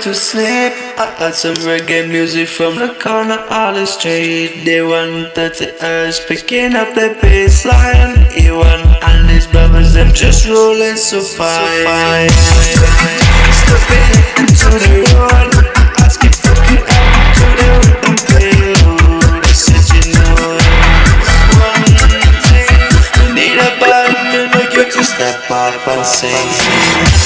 to sleep. I had some reggae music from the corner of the street. They want 30 hertz picking up the bassline. Ewan and his brothers, them just rolling so fine. Stepping into the road, asking for the help to the rhythm payload. I said, you know, one thing, we need a band to you to step up and sing.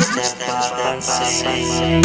step, step, step,